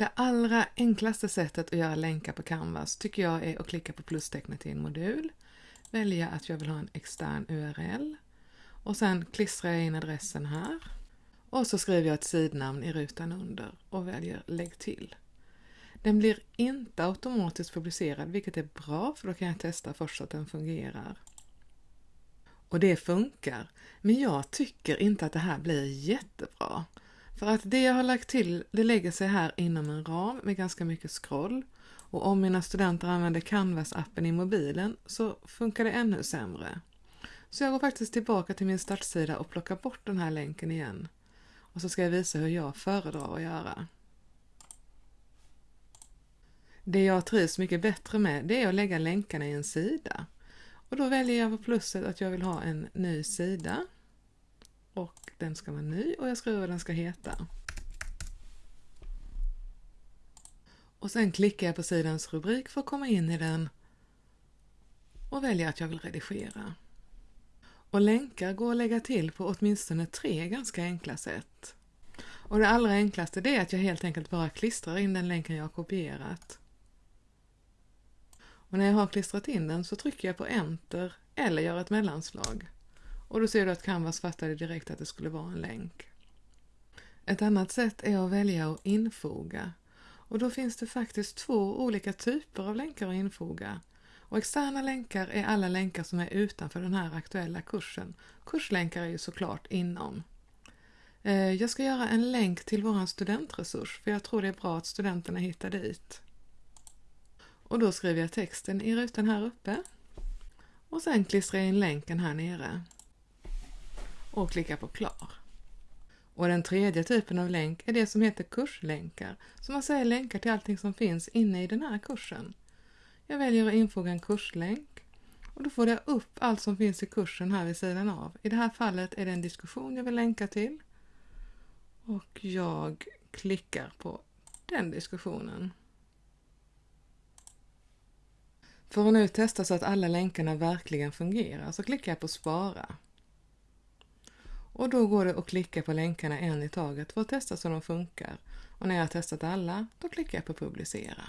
Det allra enklaste sättet att göra länkar på Canvas tycker jag är att klicka på plustecknet i en modul, välja att jag vill ha en extern URL och sen klistrar jag in adressen här och så skriver jag ett sidnamn i rutan under och väljer Lägg till. Den blir inte automatiskt publicerad vilket är bra för då kan jag testa först att den fungerar. Och det funkar, men jag tycker inte att det här blir jättebra. För att det jag har lagt till, det lägger sig här inom en ram med ganska mycket scroll. Och om mina studenter använder Canvas-appen i mobilen så funkar det ännu sämre. Så jag går faktiskt tillbaka till min startsida och plockar bort den här länken igen. Och så ska jag visa hur jag föredrar att göra. Det jag trivs mycket bättre med det är att lägga länkarna i en sida. Och då väljer jag på plusset att jag vill ha en ny sida. Och den ska vara ny och jag skriver vad den ska heta. Och sen klickar jag på sidans rubrik för att komma in i den och väljer att jag vill redigera. Och länkar går att lägga till på åtminstone tre ganska enkla sätt. Och det allra enklaste är att jag helt enkelt bara klistrar in den länken jag har kopierat. Och när jag har klistrat in den så trycker jag på Enter eller gör ett mellanslag. Och då ser du att Canvas fattade direkt att det skulle vara en länk. Ett annat sätt är att välja att infoga. Och då finns det faktiskt två olika typer av länkar att infoga. Och externa länkar är alla länkar som är utanför den här aktuella kursen. Kurslänkar är ju såklart inom. Eh, jag ska göra en länk till vår studentresurs för jag tror det är bra att studenterna hittar dit. Och då skriver jag texten i rutan här uppe. Och sen klistrar jag in länken här nere. Och klickar på klar. Och den tredje typen av länk är det som heter kurslänkar, som man säger länkar till allting som finns inne i den här kursen. Jag väljer att infoga en kurslänk och då får jag upp allt som finns i kursen här vid sidan av. I det här fallet är det en diskussion jag vill länka till. Och jag klickar på den diskussionen. För att nu testa så att alla länkarna verkligen fungerar så klickar jag på spara. Och då går det att klicka på länkarna en i taget för att testa så de funkar. Och när jag har testat alla, då klickar jag på publicera.